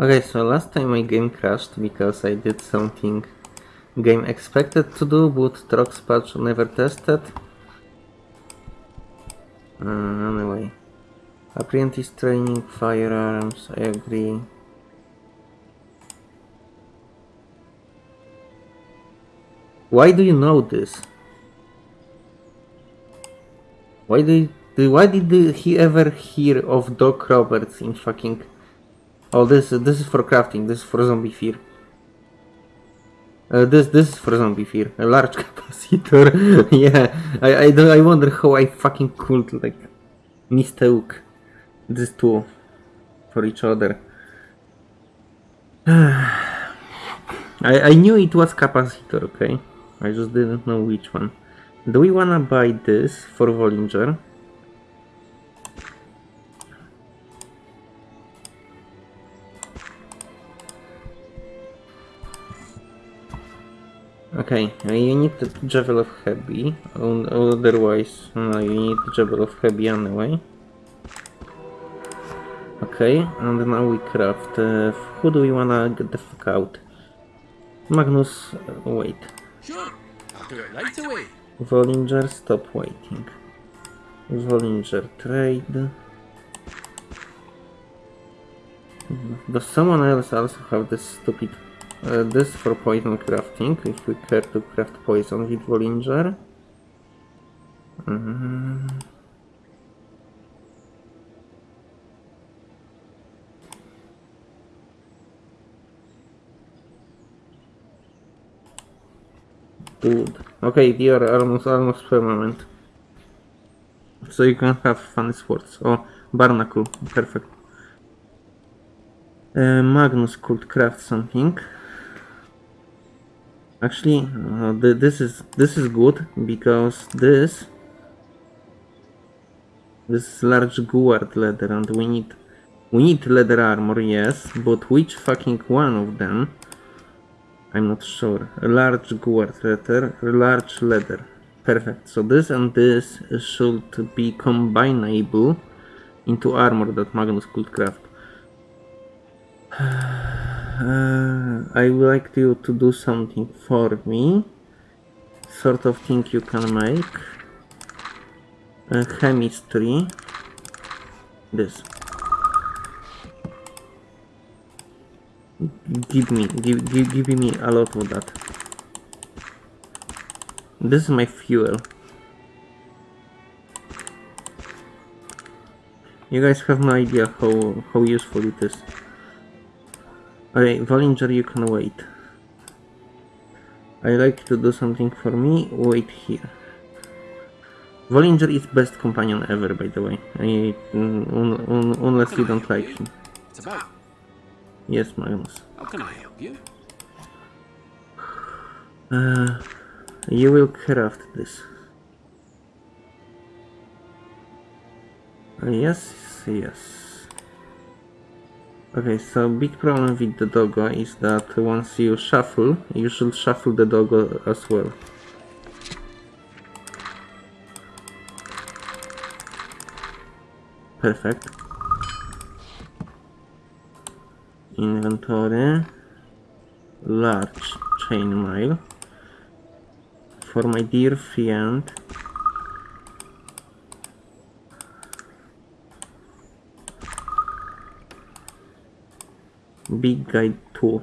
Okay, so last time my game crashed because I did something game expected to do, but Trox patch never tested. Uh, anyway. Apprentice training, firearms, I agree. Why do you know this? Why you, why did he ever hear of Doc Roberts in fucking Oh this this is for crafting, this is for zombie fear. Uh, this this is for zombie fear. A large capacitor. yeah. I I do I wonder how I fucking could like mistake these two for each other. I I knew it was capacitor, okay? I just didn't know which one. Do we wanna buy this for Volinger? Okay, you need the Javel of Heavy, otherwise no, you need the Javel of Heavy anyway. Okay, and now we craft. Uh, who do we wanna get the fuck out? Magnus, uh, wait. Sure, right away. Volinger, stop waiting. Volinger, trade. Does someone else also have this stupid... Uh, this for poison crafting, if we care to craft poison with Volinger. Mm. Dude. Okay, are almost almost permanent. So you can have funny swords. Oh, Barnacle, perfect. Uh, Magnus could craft something. Actually, uh, th this is this is good because this this is large guard leather and we need we need leather armor, yes, but which fucking one of them? I'm not sure. A large guard leather, large leather. Perfect. So this and this should be combinable into armor that Magnus could craft. I would like you to do something for me. Sort of thing you can make. Uh, chemistry. This. Give me, give, give, give me a lot of that. This is my fuel. You guys have no idea how, how useful it is. Okay, Volinger, you can wait. I like to do something for me, wait here. Volinger is best companion ever, by the way. I, un, un, unless you don't like him. It's about. Yes, Magnus. How can I help you? Uh, you will craft this. Uh, yes, yes. Okay, so big problem with the doggo is that once you shuffle, you should shuffle the doggo as well. Perfect. Inventory. Large chainmail. For my dear friend. Big guy 2.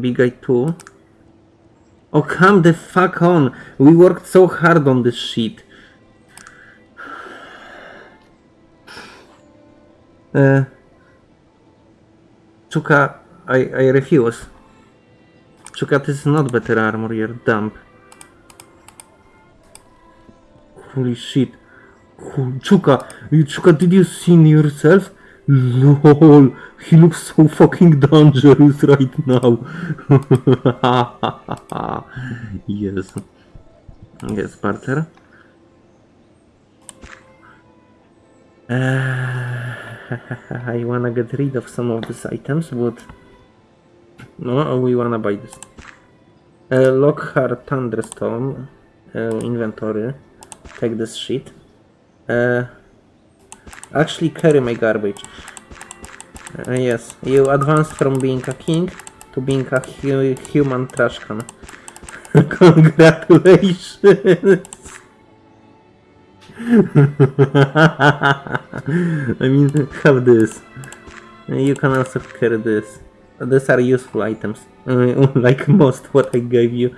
Big guy 2. Oh, come the fuck on! We worked so hard on this shit. Uh, Chuka, I, I refuse. Chuka, this is not better armor, you're dumb. Holy shit. Chuka, you, Chuka, did you see yourself? LOL, he looks so fucking dangerous right now. yes. Yes, Barter. Uh, I wanna get rid of some of these items, but no, we wanna buy this. Uh, Loghaire Thunderstone uh, inventory. Take this shit. Uh, actually, carry my garbage. Uh, yes, you advanced from being a king to being a hu- human trash can. Congratulations! I mean, have this. You can also carry this. These are useful items, uh, like most what I gave you.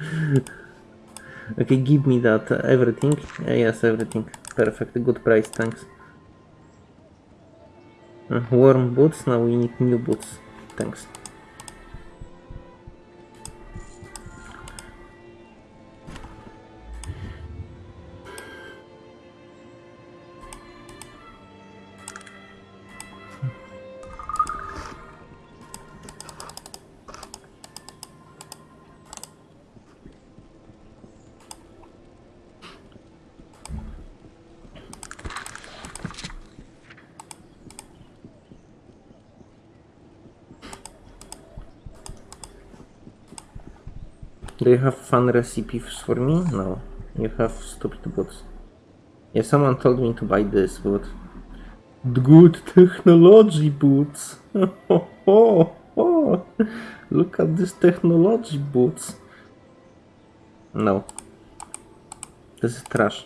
Okay, give me that. uh, everything? Uh, yes, everything. Perfect. Good price, thanks. Uh, warm boots, now we need new boots. Thanks. Do you have fun recipes for me? No. You have stupid boots. Yeah, someone told me to buy this boot. Good technology boots. Look at this technology boots. No. This is trash.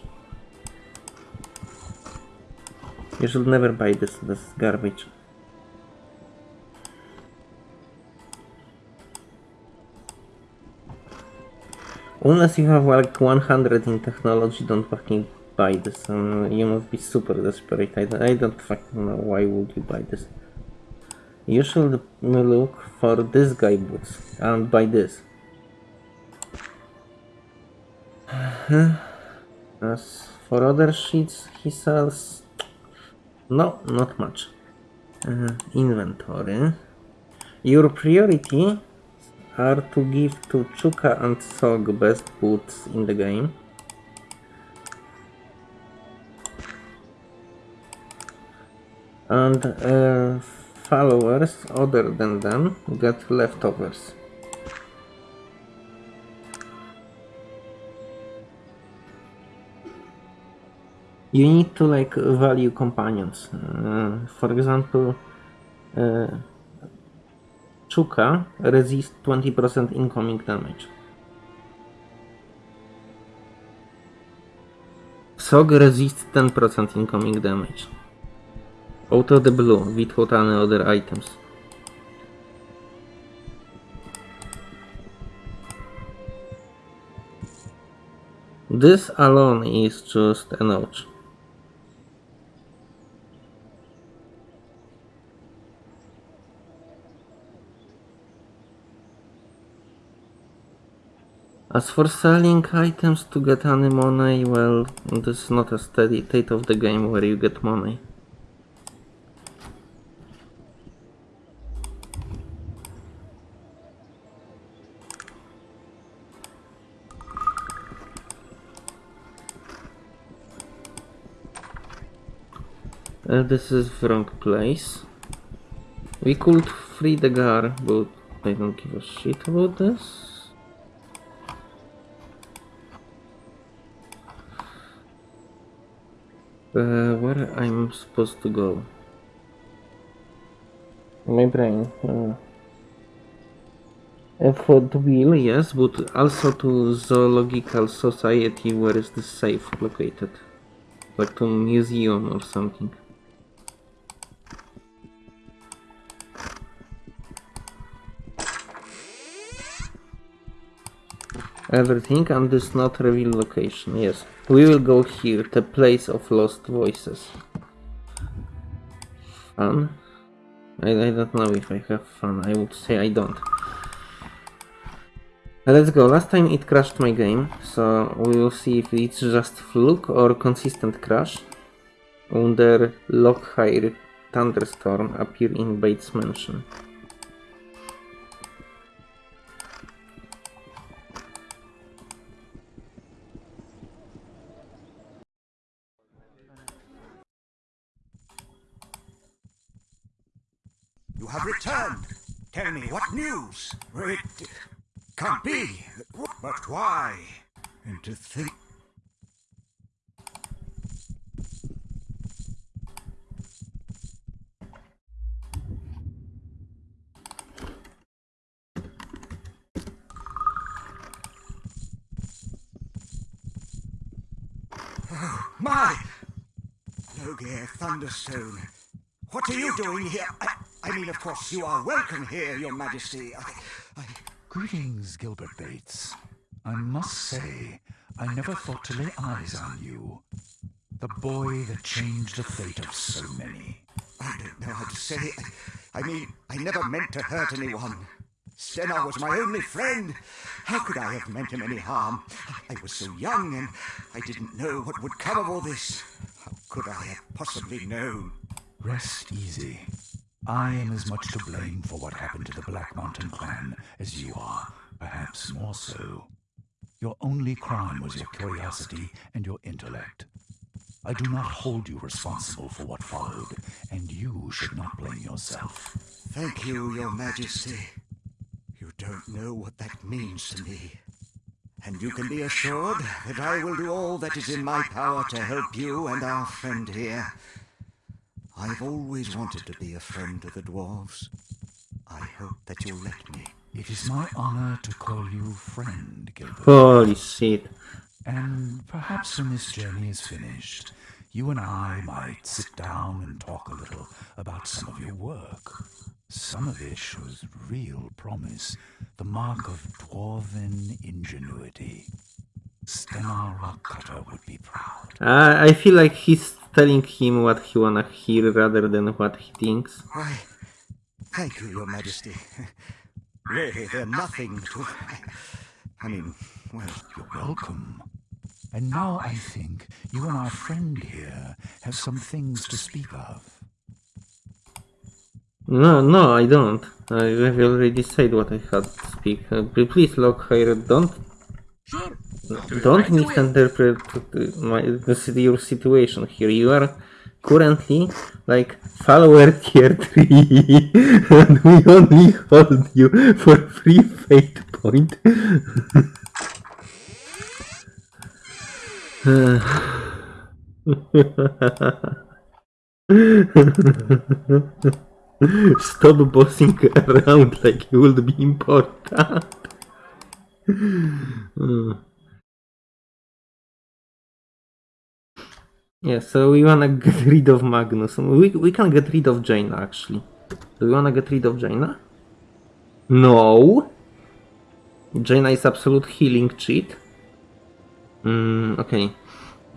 You should never buy this. This is garbage. Unless you have like 100 in technology, don't fucking buy this. Um, you must be super desperate. I, don't- I don't fucking know why would you buy this. You should look for this guy boots and buy this. As for other sheets he sells, no, not much. Uh, inventory. Your priority are to give to Chuka and Sogg best boots in the game. And uh, followers other than them get leftovers. You need to like value companions. Uh, for example, uh, Chuka resist 20% incoming damage. Sogg resist 10% incoming damage. Out of the blue, without any other items. This alone is just a notch. As for selling items to get any money, well, this is not a steady state of the game where you get money. Uh, this is wrong place. We could free the guard, but I don't give a shit about this. Uh, where I'm supposed to go? My brain. Uh, effort wheel, yes, but also to zoological society. Where is the safe located? Like to museum or something. Everything and this not reveal location. Yes, we will go here, the place of lost voices. Fun? I, I don't know if I have fun. I would say I don't. Let's go. Last time it crashed my game, so we will see if it's just fluke or consistent crash. Under Loghaire Thunderstone appear in Bates Mansion. Tell me, what news? It can't be. But why? And to think... Oh, my! Loghaire Thunderstone. What are you doing here? I I mean, of course, you are welcome here, Your Majesty. I, I, Greetings, Gilbert Bates. I must say, I never thought to lay eyes on you. The boy that changed the fate of so many. I don't know how to say. I, I mean, I never meant to hurt anyone. Stennar was my only friend. How could I have meant him any harm? I was so young and I didn't know what would come of all this. How could I have possibly known? Rest easy. I am as much to blame for what happened to the Black Mountain clan as you are, perhaps more so. Your only crime was your curiosity and your intellect. I do not hold you responsible for what followed, and you should not blame yourself. Thank you, Your Majesty. You don't know what that means to me. And you can be assured that I will do all that is in my power to help you and our friend here. I've always wanted to be a friend to the dwarves. I hope that you'll let me. It is my honor to call you friend, Gilbert. Holy shit. And perhaps when this journey is finished, you and I might sit down and talk a little about some of your work. Some of it shows real promise, the mark of dwarven ingenuity. Rockcutter would be proud. I, I feel like he's telling him what he wanna hear rather than what he thinks. Why, thank you, Your Majesty. Really, they're nothing to. I mean, well, You're welcome. And now I think you and our friend here have some things to speak of. No, no, I don't. I have already said what I had to speak. Uh, please, Loghaire, don't Sure. Don't misinterpret my, the, your situation here. You are currently like follower tier 3 and we only hold you for free fate point. Stop bossing around like you would be important. Hmm. Yeah, so we wanna get rid of Magnus. We, we can get rid of Jaina actually. Do we wanna get rid of Jaina? No! Jaina is absolute healing cheat. Mm, okay.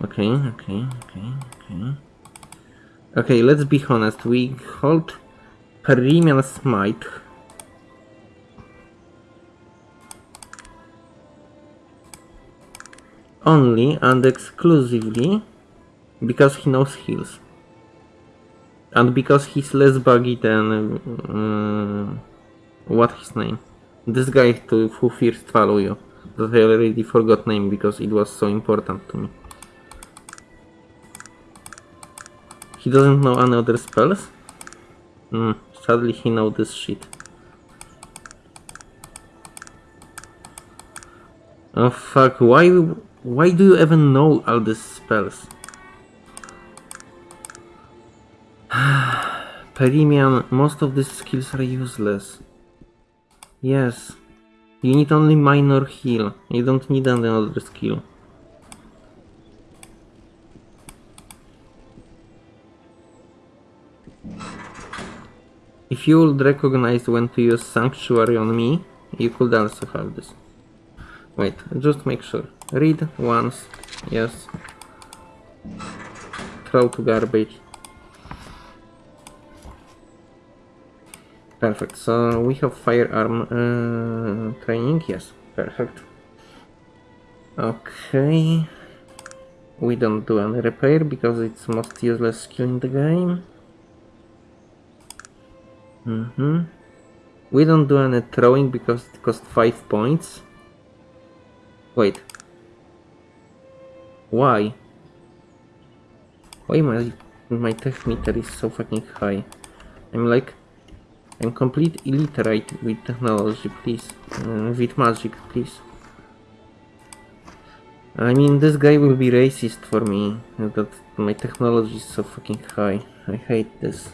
Okay, okay, okay, okay. Okay, let's be honest. We hold Perimian Smite. Only and exclusively because he knows heals. And because he's less buggy than... Uh, what his name? This guy to, who first follow you. That I already forgot name because it was so important to me. He doesn't know any other spells? Hmm, sadly he know this shit. Oh fuck, why why do you even know all these spells? Perimian, most of these skills are useless. Yes. You need only minor heal. You don't need another skill. If you would recognize when to use Sanctuary on me, you could also have this. Wait, just make sure. Read once. Yes. Throw to garbage. Perfect. So we have firearm uh, training. Yes. Perfect. Okay. We don't do any repair because it's most useless skill in the game. Mm-hmm. We don't do any throwing because it costs 5 points. Wait. Why? Why my my tech meter is so fucking high? I'm like I'm complete illiterate with technology, please. Uh, with magic, please. I mean, this guy will be racist for me, that my technology is so fucking high. I hate this.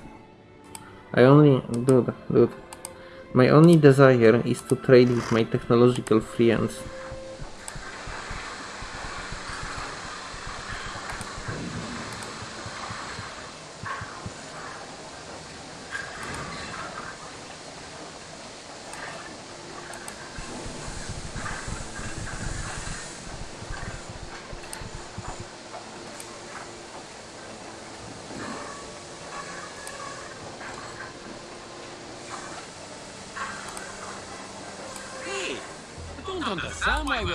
I only... Dude, dude. My only desire is to trade with my technological friends.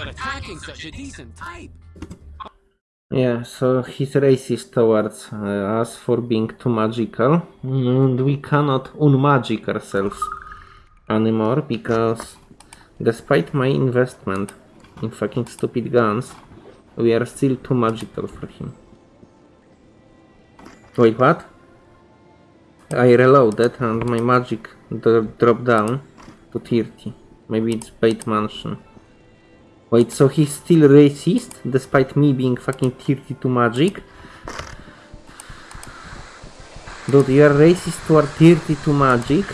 Attacking such a decent type. Yeah, so he's racist towards uh, us for being too magical. And we cannot unmagic ourselves anymore because despite my investment in fucking stupid guns, we are still too magical for him. Wait, what? I reloaded and my magic dro dropped down to 30. Maybe it's Bates mansion. Wait, so he's still racist despite me being fucking 32 magic? Dude, you are racist toward 32 magic?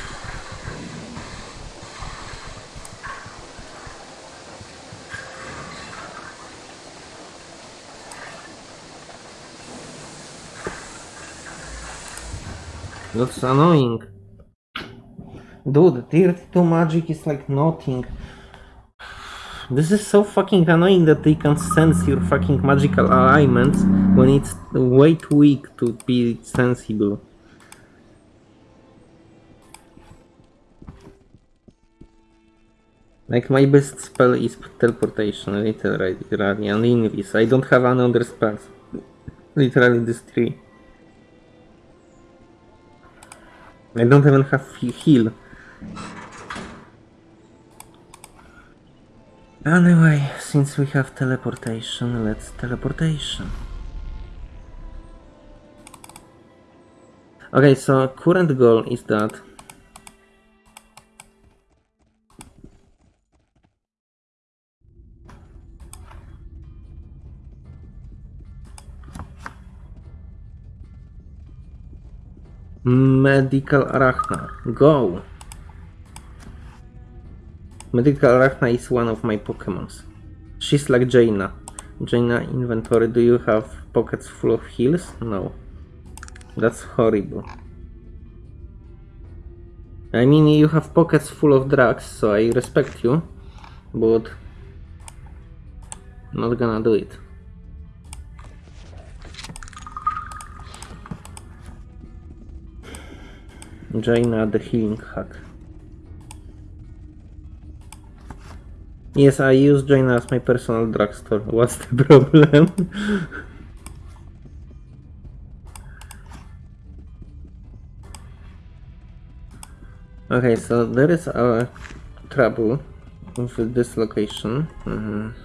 That's annoying. Dude, 32 magic is like nothing. This is so fucking annoying that they can sense your fucking magical alignments when it's way too weak to be sensible. Like my best spell is teleportation, literally, and invis. I don't have any other spells. Literally these three. I don't even have heal. Anyway, since we have teleportation, let's teleportation. Okay, so current goal is that Medical Arachna, go! Medical Arachna is one of my Pokemons. She's like Jaina. Jaina inventory, do you have pockets full of heals? No. That's horrible. I mean, you have pockets full of drugs, so I respect you, but not gonna do it. Jaina the healing hack. Yes, I use Jaina as my personal drugstore. What's the problem? okay, so there is a trouble with this location. Mhm. Find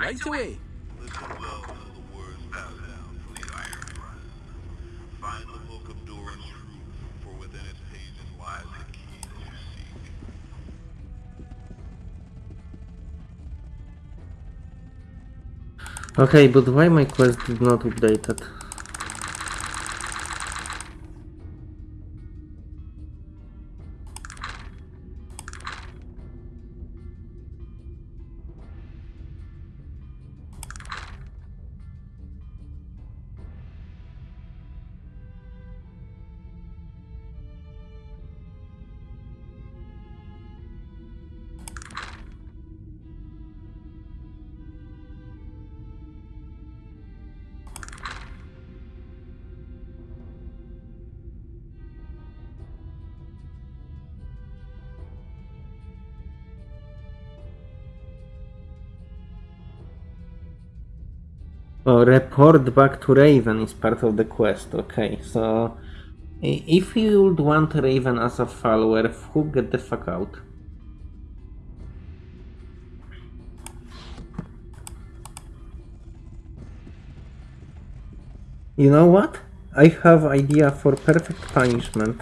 right away. Listen well to the words bow down from the Iron Run. Find the book of Doran's truth, for within its pages lies the key that you seek. Okay, but why my quest did not update Uh, oh, report back to Raven is part of the quest. Okay, so if you would want Raven as a follower, who get the fuck out? You know what? I have idea for perfect punishment.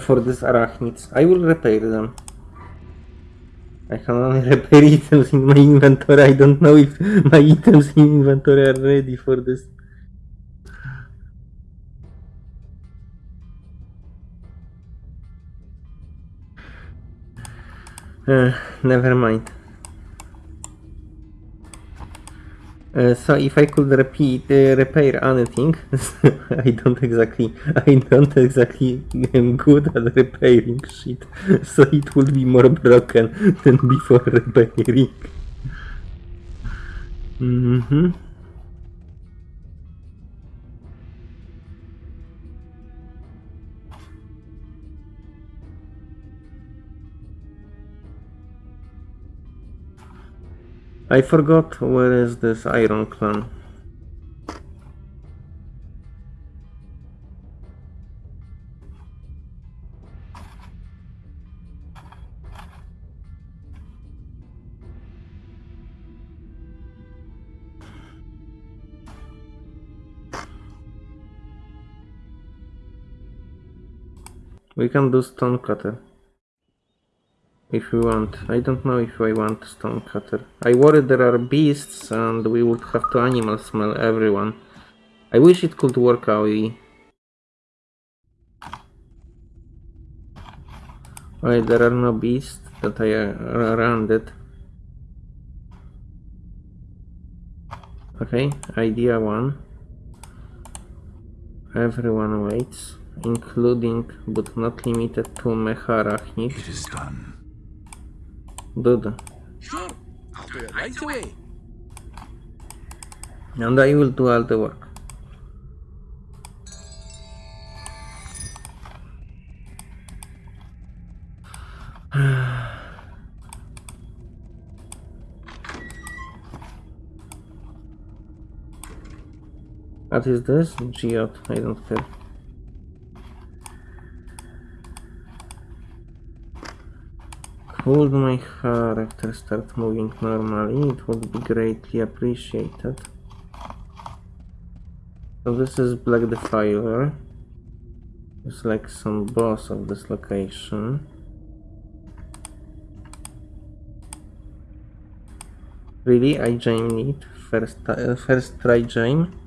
For these arachnids. I will repair them. I can only repair items in my inventory. I don't know if my items in inventory are ready for this. Uh, never mind. Uh, so if I could repeat, uh, repair anything, I don't exactly, I don't exactly am good at repairing shit, so it will be more broken than before repairing. Mm-hmm. I forgot where is this Iron Clan. We can do stone cutter. If we want. I don't know if I want stone cutter. I worry there are beasts and we would have to animal smell everyone. I wish it could work out. Wait, there are no beasts that I uh, around it. Okay, idea one. Everyone waits, including but not limited to Mecharachnid. It is done. Dude. Sure. I'll do it right away. And I will do all the work. What is this? Geode. I don't care. Could my character start moving normally? It would be greatly appreciated. So this is Black Defiler. It's like some boss of this location. Really? I jam it? First, uh, first try jam?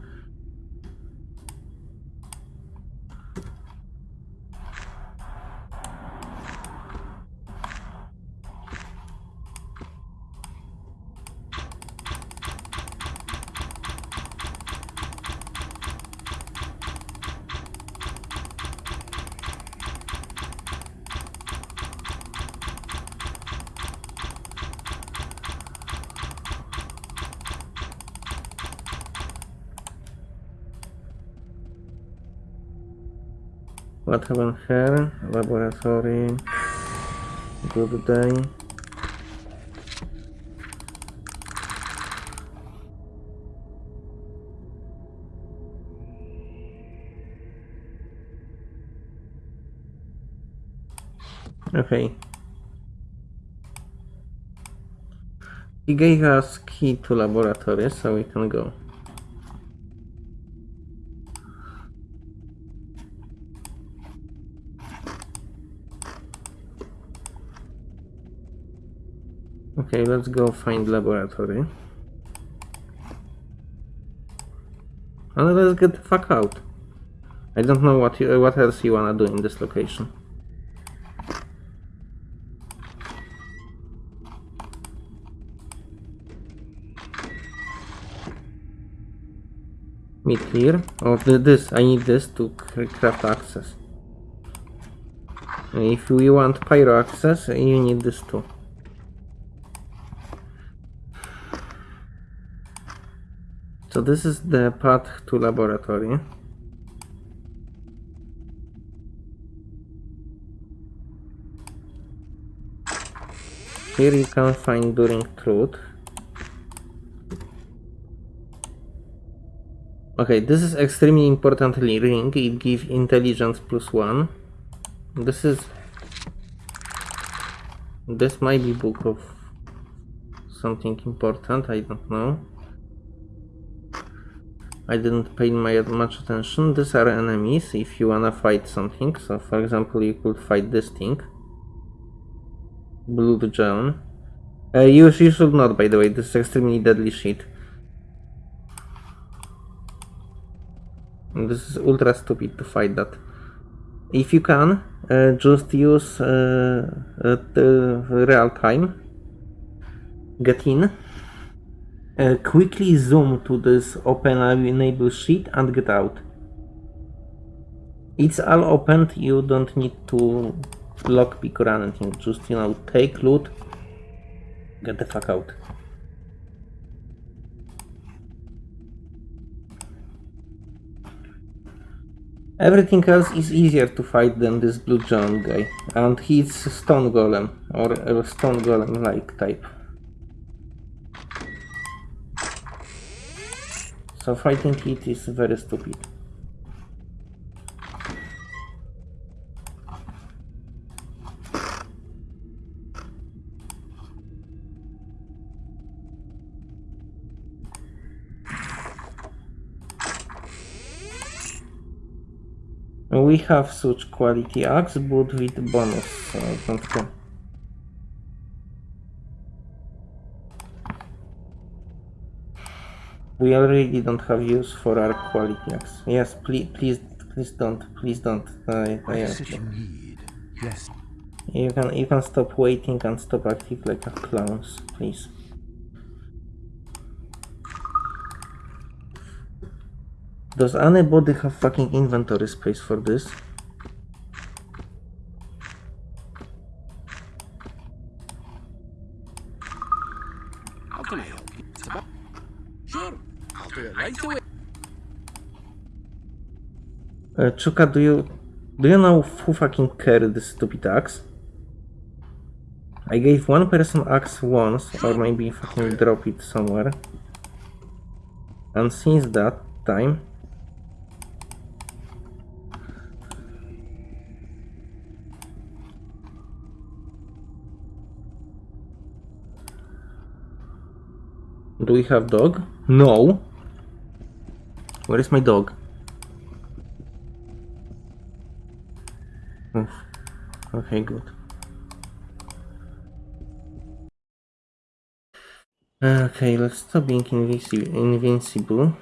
Here? Laboratory. Good day. Okay. He gave us key to laboratory, so we can go. Okay, let's go find laboratory. And let's get the fuck out. I don't know what you, what else you wanna do in this location. Meet here. Oh, th- this. I need this to cr- craft access. If we want pyro access, you need this too. So this is the path to laboratory. Here you can find during truth. Okay, this is extremely important ring. It gives intelligence plus one. This is This might be book of something important, I don't know. I didn't pay my much attention. These are enemies if you wanna fight something. So for example you could fight this thing. Blue John. Uh, you, you should not by the way, this is extremely deadly shit. This is ultra stupid to fight that. If you can, uh, just use uh, real time. Get in. Uh, quickly zoom to this open enable sheet and get out. It's all opened, you don't need to lockpick or anything, just you know, take loot, get the fuck out. Everything else is easier to fight than this blue giant guy, and he's stone golem, or a stone golem like type. So fighting it is very stupid. We have such quality axe, but with bonus, don't care. We already don't have use for our quality axe. Yes, please, please, please don't, please don't. I, What is it you need? Yes, you can, you can stop waiting and stop acting like a clowns, please. Does anybody have fucking inventory space for this? How can I help you? It's about- Sure, It. Uh, Chuka, do you do you know who fucking carried this stupid axe? I gave one person axe once, or maybe fucking drop it somewhere. And since that time, do we have dog? No. Where is my dog? Oof. Okay, good. Okay, let's stop being invici invincible.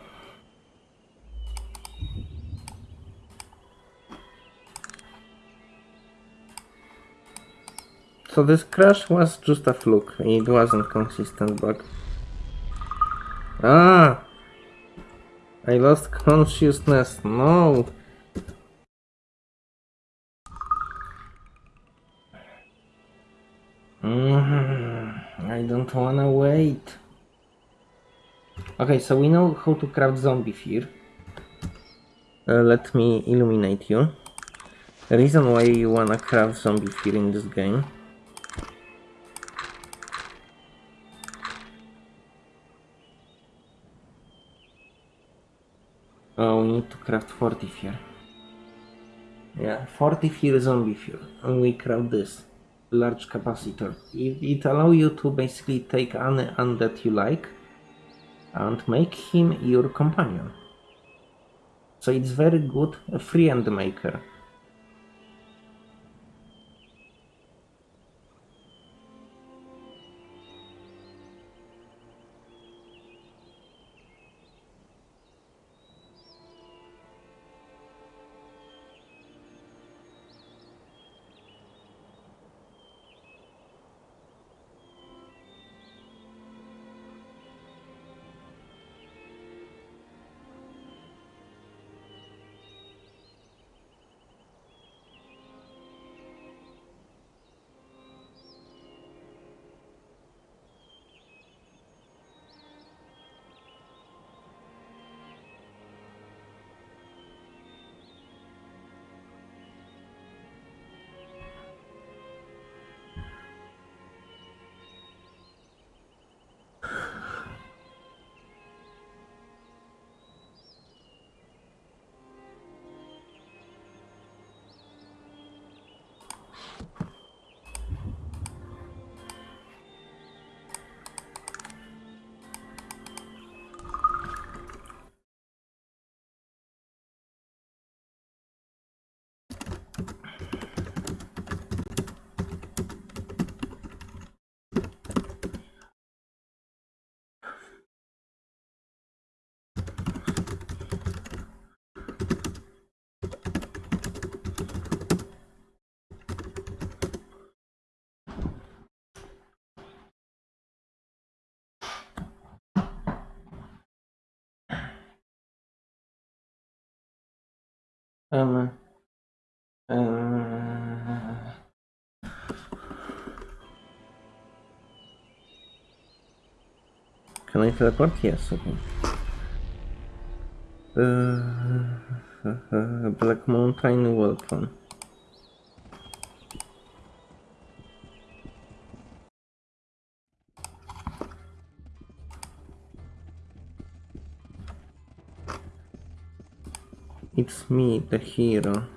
So this crash was just a fluke. It wasn't consistent bug. Ah! I lost consciousness. No! Mm, I don't wanna wait. Okay, so we know how to craft zombie fear. Uh, let me illuminate you. The reason why you wanna craft zombie fear in this game. Oh, we need to craft 40 fear. Yeah, 40 fear zombie fear. And we craft this large capacitor. It, it allow you to basically take any undead you like and make him your companion. So it's very good a friend maker. Um. Uh, can I teleport? Yes, okay. Uh, Black Mountain Welcome. It's me, the hero.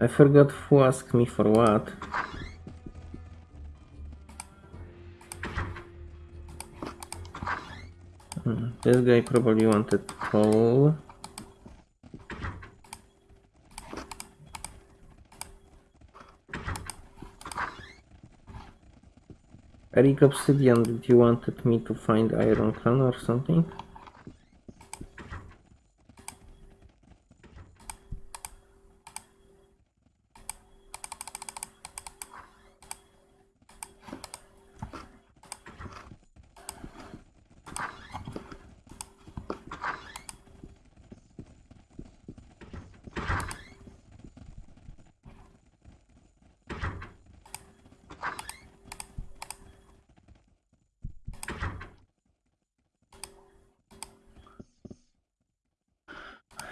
I forgot who asked me for what. This guy probably wanted coal. Eric Obsidian, did you wanted me to find Iron Clan or something?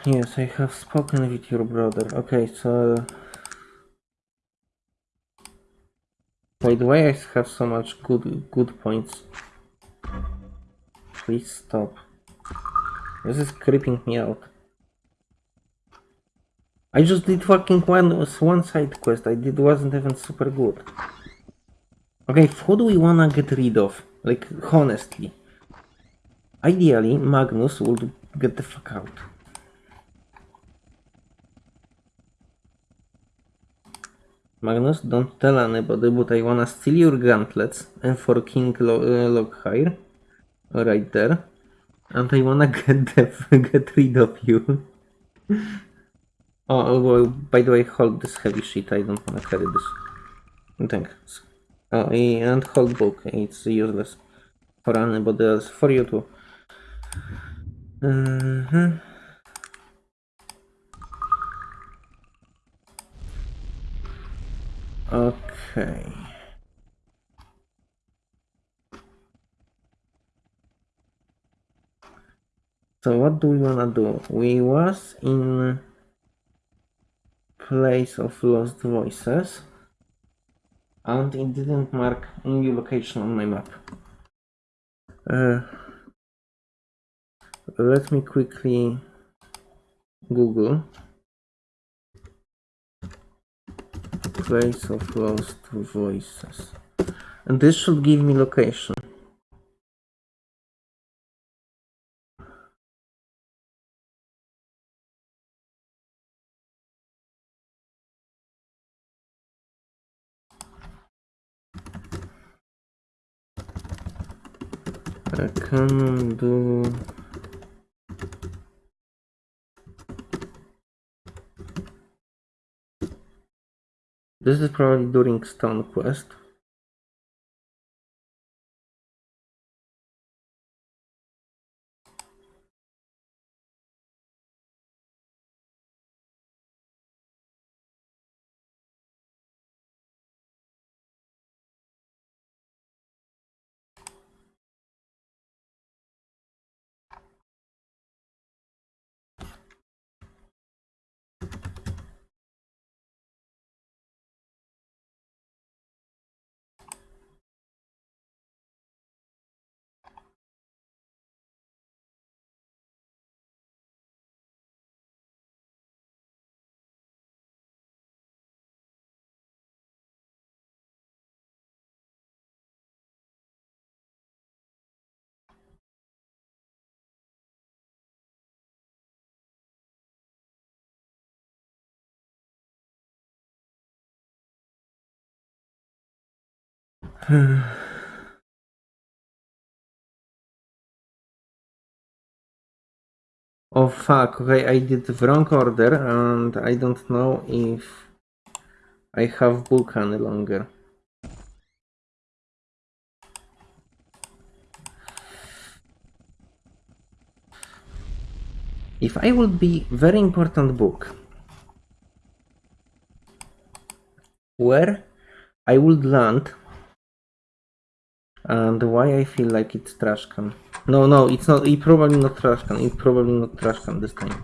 Yes, I have spoken with your brother. Okay, so... Wait, why I have so much good good points? Please stop. This is creeping me out. I just did fucking one one side quest. I did wasn't even super good. Okay, who do we wanna get rid of? Like honestly. Ideally, Magnus would get the fuck out. Magnus, don't tell anybody, but I wanna steal your gauntlets and for King Lo uh, Loghaire, right there, and I wanna get the, get rid of you. oh, well, by the way, hold this heavy shit. I don't wanna carry this. Thanks. Oh, and hold book. It's useless for anybody else. For you too. Mhm. Okay. So what do we wanna do? We was in place of lost voices and it didn't mark any location on my map. Uh, let me quickly Google place of lost voices. And this should give me location. I can do This is probably during Stone Quest. Oh fuck, okay, I did the wrong order and I don't know if I have book any longer. If I would be very important book, where I would land and why I feel like it's trash can. No, no, it's not. It probably not trash can. It's probably not trash can this time.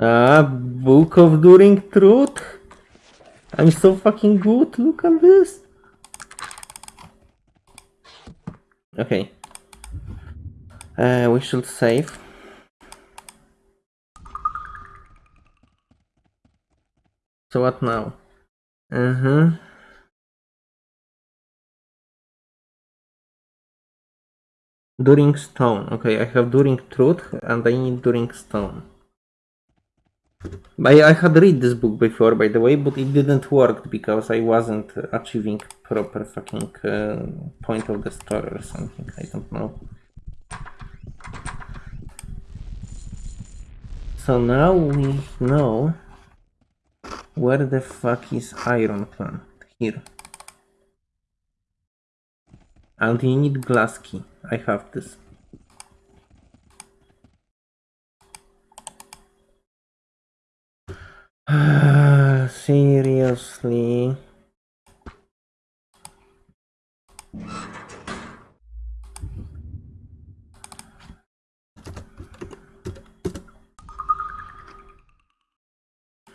Ah, Book of During Truth. I'm so fucking good. Look at this. Okay. Uh, we should save. So what now? Uh-huh. During Stone. Okay, I have During Truth and I need During Stone. I, I had read this book before, by the way, but it didn't work because I wasn't achieving proper fucking uh, point of the story or something. I don't know. So now we know where the fuck is Iron Clan? Here. And you need glass key. I have this. Seriously?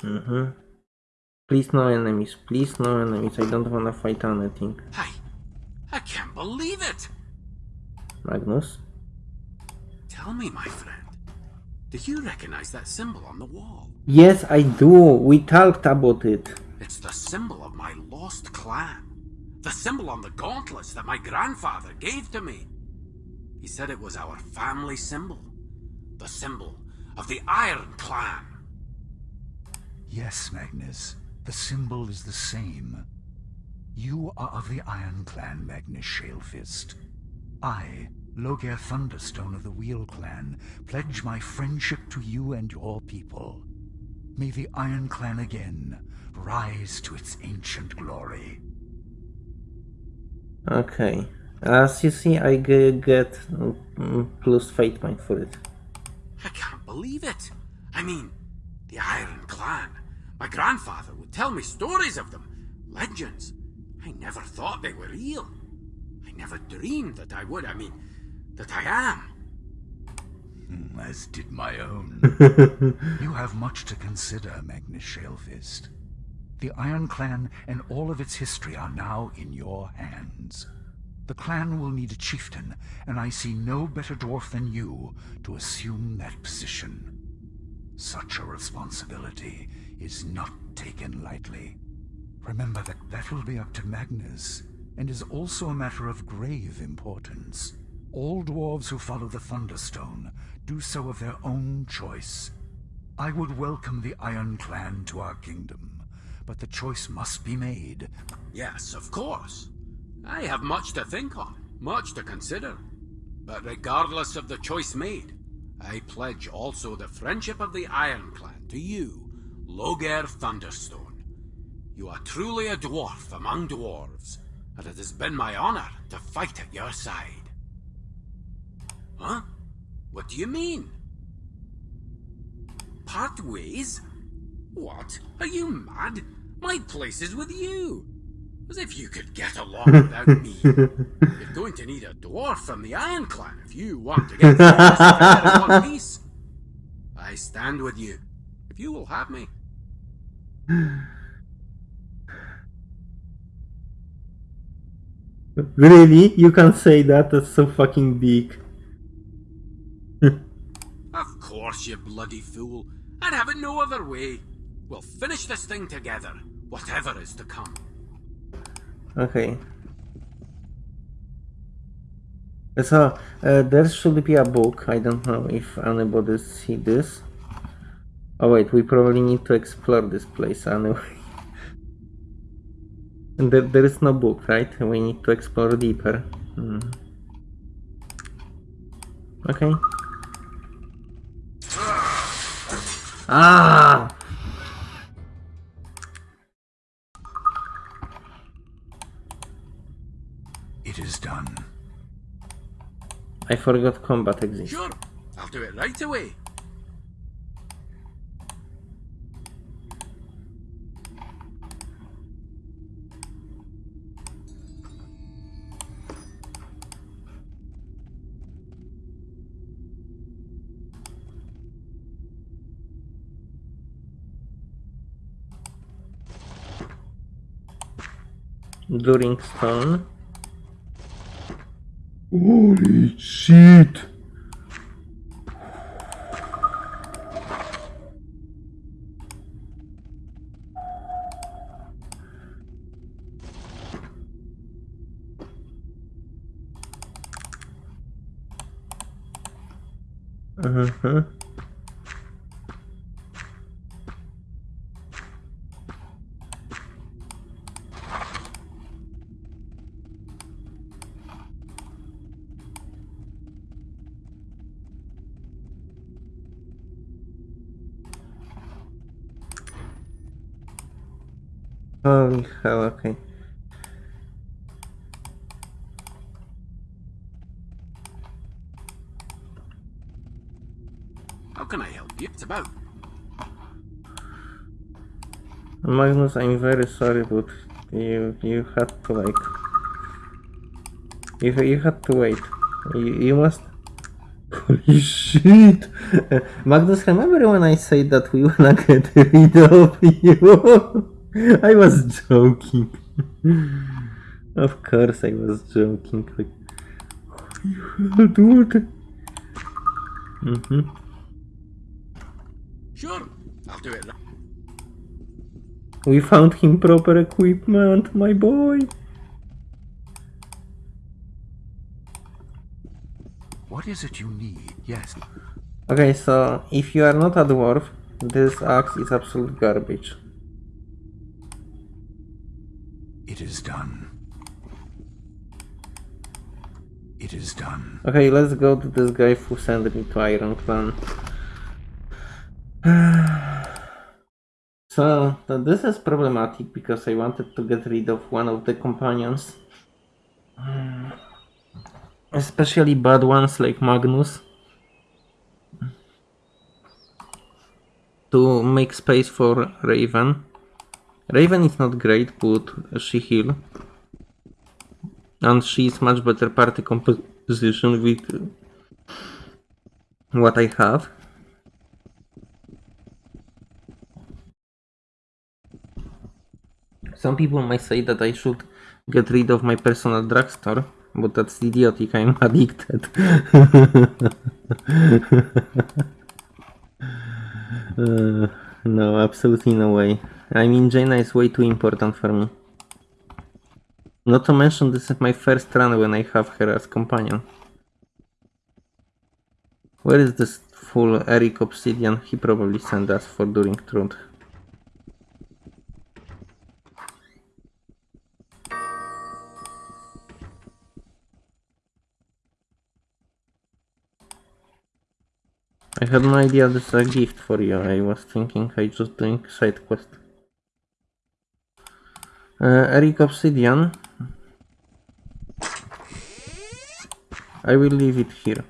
Mm-hmm. Please no enemies, please no enemies, I don't wanna fight anything. I... I can't believe it! Magnus? Tell me, my friend. Do you recognize that symbol on the wall? Yes, I do. We talked about it. It's the symbol of my lost clan. The symbol on the gauntlets that my grandfather gave to me. He said it was our family symbol. The symbol of the Iron Clan. Yes, Magnus. The symbol is the same. You are of the Iron Clan, Magnus Shalefist. I, Loghaire Thunderstone of the Wheel Clan, pledge my friendship to you and your people. May the Iron Clan again rise to its ancient glory. Okay. As you see, I get plus fate point for it. I can't believe it. I mean, the Iron Clan. My grandfather would tell me stories of them, legends. I never thought they were real. I never dreamed that I would. I mean, that I am. Hmm, as did my own. you have much to consider, Magnus Shalefist. The Iron Clan and all of its history are now in your hands. The clan will need a chieftain, and I see no better dwarf than you to assume that position. Such a responsibility is not taken lightly. Remember that that will be up to Magnus, and is also a matter of grave importance. All dwarves who follow the Thunderstone do so of their own choice. I would welcome the Iron Clan to our kingdom, but the choice must be made. Yes, of course. I have much to think on, much to consider. But regardless of the choice made, I pledge also the friendship of the Iron Clan to you, Loghaire Thunderstone. You are truly a dwarf among dwarves, and it has been my honor to fight at your side. Huh? What do you mean? Part ways? What? Are you mad? My place is with you. As if you could get along without me. You're going to need a dwarf from the Iron Clan if you want to get together in one piece. I stand with you, if you will have me. Really? You can say that? That's so fucking big. Of course, you bloody fool. I'd have it no other way. We'll finish this thing together, whatever is to come. Okay. So, uh, there should be a book. I don't know if anybody see this. Oh wait, we probably need to explore this place anyway. And there, there is no book, right? We need to explore deeper. Hmm. Okay. Ah! I forgot combat exists. Sure, I'll do it right away. During stone. Holy shit! Uh-huh. Holy hell, okay. How can I help you? It's about. Magnus, I'm very sorry, but you you had to like you you had to wait. You, you must. Holy shit! Magnus, remember when I said that we wanna get rid of you? I was joking. of course, I was joking. Like, dude. Mm-hmm. Sure, I'll do it. We found him proper equipment, my boy. What is it you need? Yes. Okay, so if you are not a dwarf, this axe is absolute garbage. It is done. It is done. Okay, let's go to this guy who sent me to Iron Clan. so, this is problematic because I wanted to get rid of one of the companions. Especially bad ones like Magnus. To make space for Raven. Raven is not great, but she heal. And she is much better party composition with what I have. Some people might say that I should get rid of my personal drugstore, but that's idiotic, I'm addicted. Uh, no, absolutely no way. I mean, Jayna is way too important for me. Not to mention, this is my first run when I have her as companion. Where is this full Eric Obsidian? He probably sent us for during truth. I had no idea this is a gift for you. I was thinking I just doing side quest. Uh, Eric Obsidian. I will leave it here.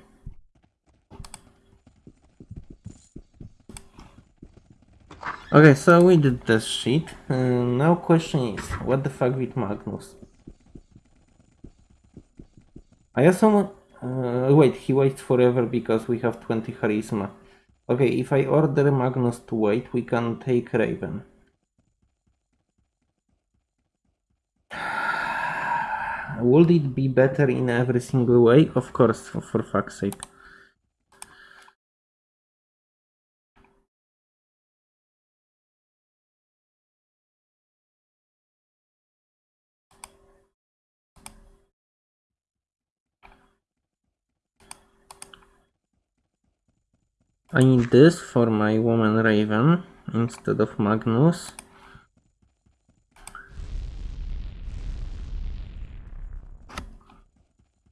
Okay, so we did this shit. Uh, now question is, what the fuck with Magnus? I assume... Uh, wait, he waits forever because we have 20 charisma. Okay, if I order Magnus to wait, we can take Raven. Would it be better in every single way? Of course, for, for fuck's sake. I need this for my woman raven instead of Magnus.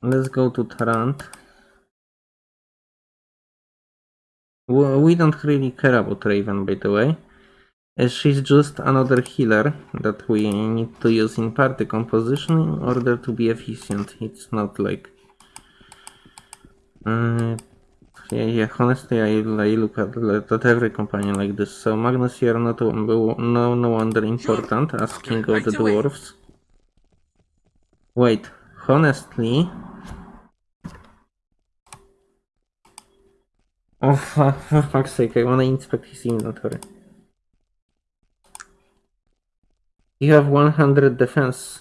Let's go to Tarant. We don't really care about Raven, by the way. as She's just another healer that we need to use in party composition in order to be efficient. It's not like. Uh, yeah, yeah, honestly, I, I look at, at every companion like this. So, Magnus, you are not no, no wonder important as king of the dwarves. Wait, honestly. Oh, for, fuck's sake, I wanna inspect his inventory. You have 100 defense.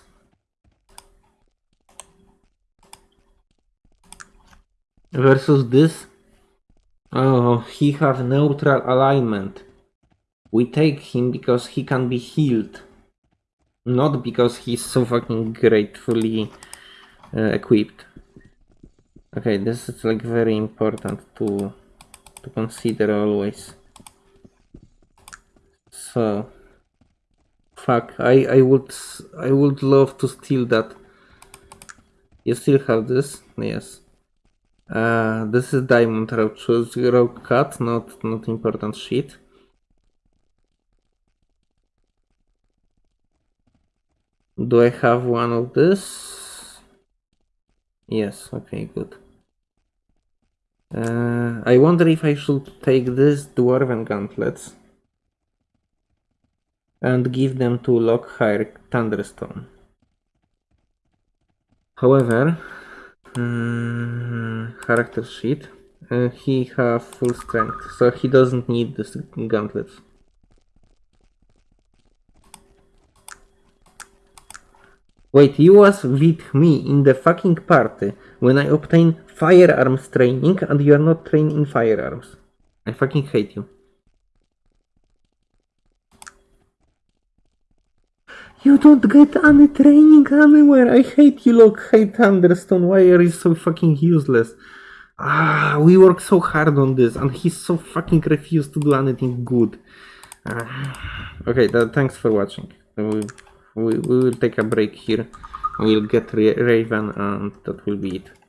Versus this? Oh, he have neutral alignment. We take him because he can be healed. Not because he's so fucking gratefully uh, equipped. Okay, this is like very important to to consider always. So fuck, I I would I would love to steal that. You still have this? Yes. Uh, this is diamond rope, choose rope cut, not not important shit. Do I have one of this? Yes, okay, good. Uh, I wonder if I should take this dwarven gauntlets and give them to Loghaire Thunderstone. However, mm, character sheet, uh, he have full strength, so he doesn't need this gauntlets. Wait, you was with me in the fucking party when I obtained firearms training and you are not trained in firearms. I fucking hate you. You don't get any training anywhere. I hate you, look, hate Thunderstone. Why are you so fucking useless? Ah, we work so hard on this, and he so fucking refused to do anything good. Ah, okay, th- thanks for watching. We, we, will take a break here. We'll get Raven, and that will be it.